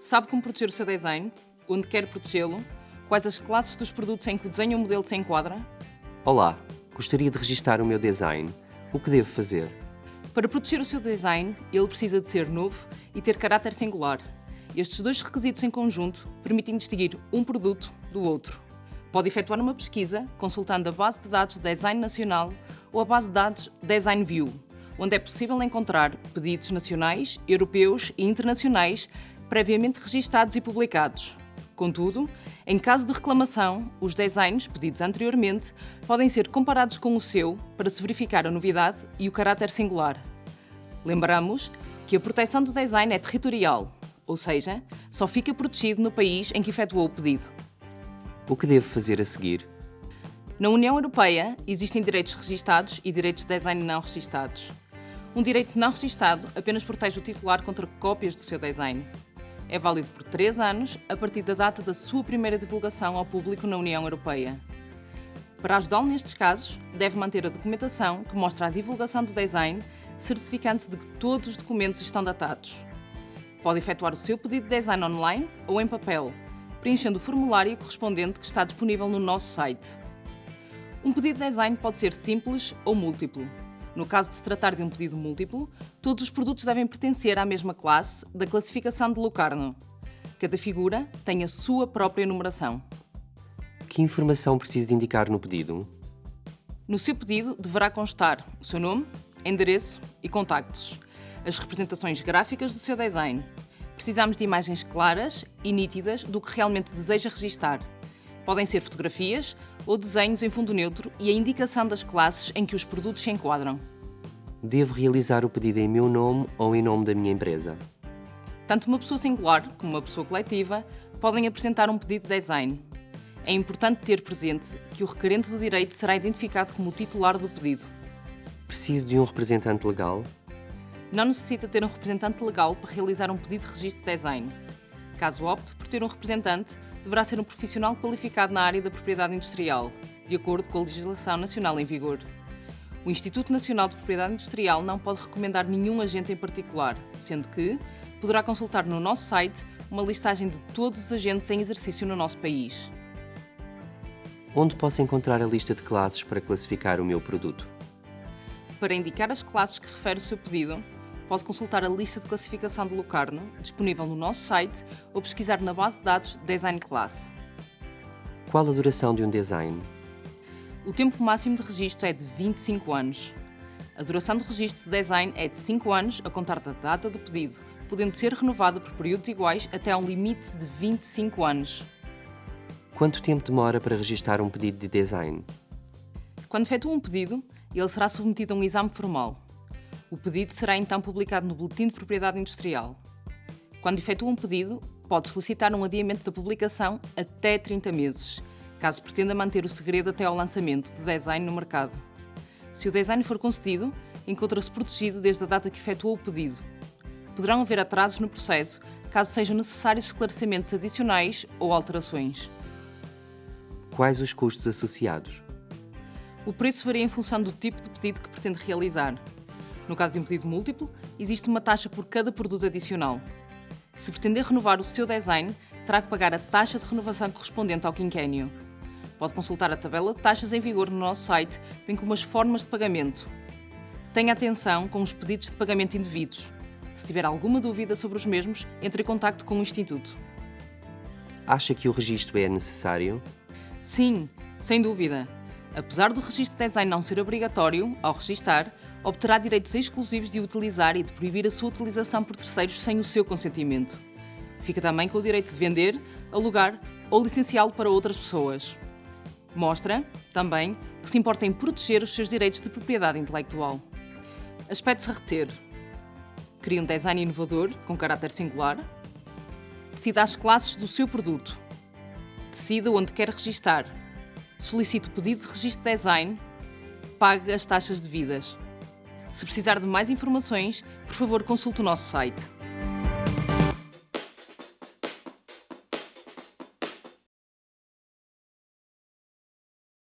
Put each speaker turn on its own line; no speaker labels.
Sabe como proteger o seu design? Onde quer protegê-lo? Quais as classes dos produtos em que o desenho ou modelo se enquadra?
Olá, gostaria de registar o meu design. O que devo fazer?
Para proteger o seu design, ele precisa de ser novo e ter caráter singular. Estes dois requisitos em conjunto permitem distinguir um produto do outro. Pode efetuar uma pesquisa consultando a base de dados Design Nacional ou a base de dados Design View, onde é possível encontrar pedidos nacionais, europeus e internacionais previamente registados e publicados. Contudo, em caso de reclamação, os designs pedidos anteriormente podem ser comparados com o seu para se verificar a novidade e o caráter singular. Lembramos que a proteção do design é territorial, ou seja, só fica protegido no país em que efetuou o pedido.
O que devo fazer a seguir?
Na União Europeia, existem direitos registados e direitos de design não registados. Um direito não registado apenas protege o titular contra cópias do seu design. É válido por três anos, a partir da data da sua primeira divulgação ao público na União Europeia. Para ajudá-lo nestes casos, deve manter a documentação que mostra a divulgação do design, certificando-se de que todos os documentos estão datados. Pode efetuar o seu pedido de design online ou em papel, preenchendo o formulário correspondente que está disponível no nosso site. Um pedido de design pode ser simples ou múltiplo. No caso de se tratar de um pedido múltiplo, todos os produtos devem pertencer à mesma classe da classificação de Locarno. Cada figura tem a sua própria numeração.
Que informação preciso indicar no pedido?
No seu pedido deverá constar o seu nome, endereço e contactos, as representações gráficas do seu design. Precisamos de imagens claras e nítidas do que realmente deseja registar. Podem ser fotografias ou desenhos em fundo neutro e a indicação das classes em que os produtos se enquadram.
Devo realizar o pedido em meu nome ou em nome da minha empresa?
Tanto uma pessoa singular como uma pessoa coletiva podem apresentar um pedido de design. É importante ter presente que o requerente do direito será identificado como o titular do pedido.
Preciso de um representante legal?
Não necessita ter um representante legal para realizar um pedido de registro de design. Caso opte por ter um representante, deverá ser um profissional qualificado na área da propriedade industrial, de acordo com a legislação nacional em vigor. O Instituto Nacional de Propriedade Industrial não pode recomendar nenhum agente em particular, sendo que poderá consultar no nosso site uma listagem de todos os agentes em exercício no nosso país.
Onde posso encontrar a lista de classes para classificar o meu produto?
Para indicar as classes que refere o seu pedido, pode consultar a lista de classificação de Locarno, disponível no nosso site, ou pesquisar na base de dados Design Class.
Qual a duração de um design?
O tempo máximo de registro é de 25 anos. A duração do registro de design é de 5 anos a contar da data do pedido, podendo ser renovado por períodos iguais até um limite de 25 anos.
Quanto tempo demora para registrar um pedido de design?
Quando efetua um pedido, ele será submetido a um exame formal. O pedido será então publicado no Boletim de Propriedade Industrial. Quando efetua um pedido, pode solicitar um adiamento da publicação até 30 meses, caso pretenda manter o segredo até ao lançamento do design no mercado. Se o design for concedido, encontra-se protegido desde a data que efetuou o pedido. Poderão haver atrasos no processo, caso sejam necessários esclarecimentos adicionais ou alterações.
Quais os custos associados?
O preço varia em função do tipo de pedido que pretende realizar. No caso de um pedido múltiplo, existe uma taxa por cada produto adicional. Se pretender renovar o seu design, terá que pagar a taxa de renovação correspondente ao quinquênio. Pode consultar a tabela de taxas em vigor no nosso site, bem como as formas de pagamento. Tenha atenção com os pedidos de pagamento indevidos. Se tiver alguma dúvida sobre os mesmos, entre em contato com o Instituto.
Acha que o registro é necessário?
Sim, sem dúvida. Apesar do registro de design não ser obrigatório, ao registar, obterá direitos exclusivos de utilizar e de proibir a sua utilização por terceiros sem o seu consentimento. Fica também com o direito de vender, alugar ou licenciá-lo para outras pessoas. Mostra, também, que se importa em proteger os seus direitos de propriedade intelectual. Aspectos a reter. Cria um design inovador, com caráter singular. Decida as classes do seu produto. Decida onde quer registar. Solicite o pedido de registro de design. Pague as taxas devidas. Se precisar de mais informações, por favor consulte o nosso site.